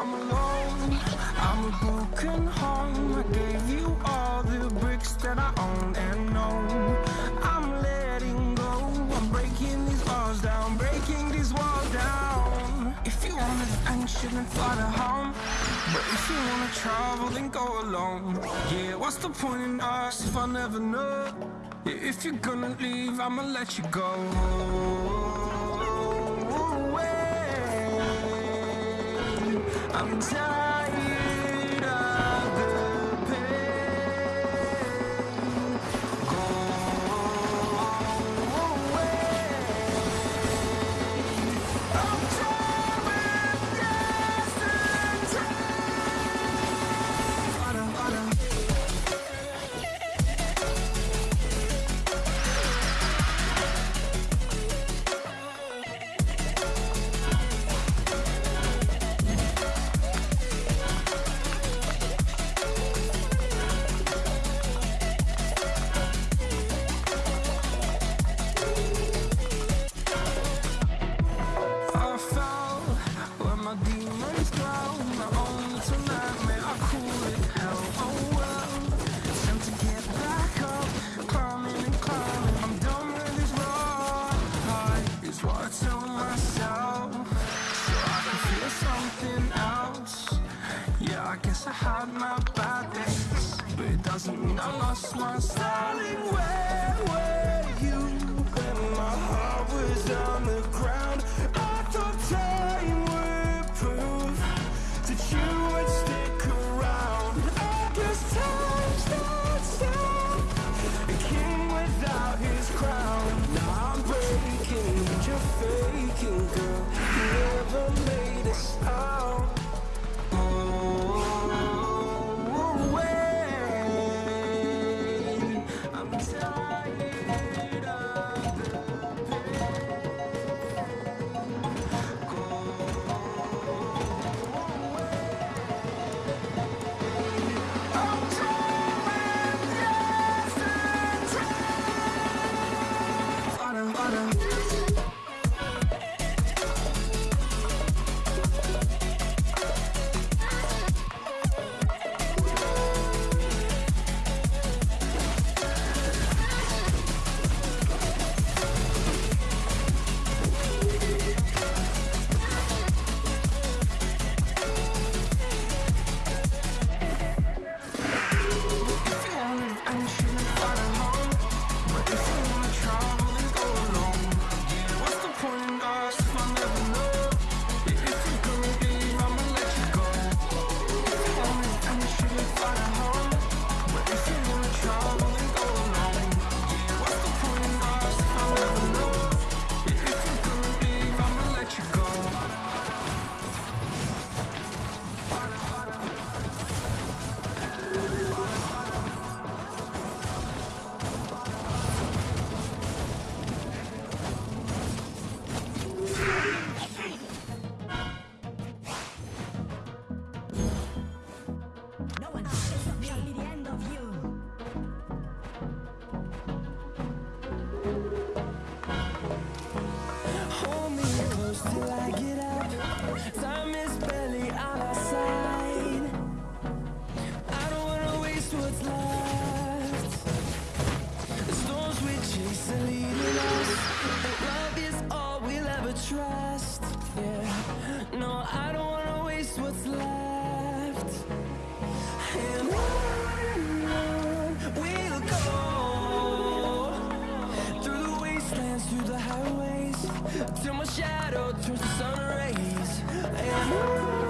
I'm alone. I'm a broken home. I gave you all the bricks that I own and know. I'm letting go. I'm breaking these walls down Breaking these walls down. If you want adventure then fly to home But if you wanna travel then go alone. Yeah, what's the point in us if I never know? Yeah, if you're gonna leave I'ma let you go. I'm tired. falling away Till my shadow turns to sun rays.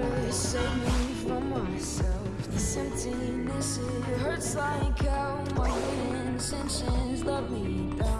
Gotta save me from myself. This emptiness, it hurts like hell. My intentions let me down.